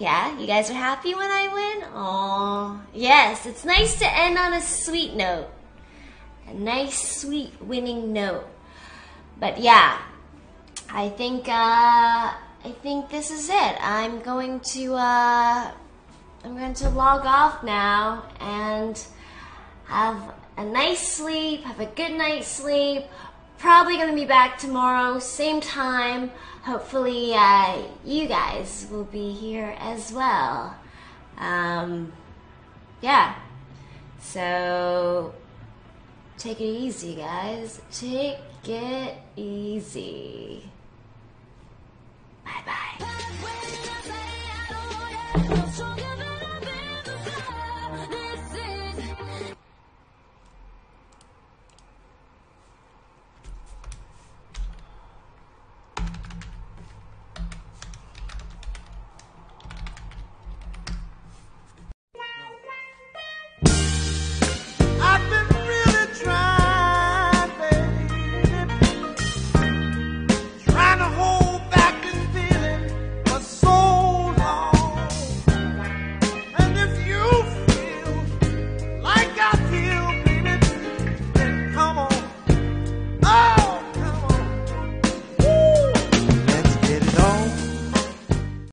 Yeah, you guys are happy when I win? Oh, yes, it's nice to end on a sweet note. A nice, sweet winning note. But yeah, I think, uh, I think this is it. I'm going to, uh, I'm going to log off now and have a nice sleep, have a good night's sleep. Probably going to be back tomorrow, same time. Hopefully, uh, you guys will be here as well. Um, yeah. So, take it easy, guys. Take it easy. Bye bye.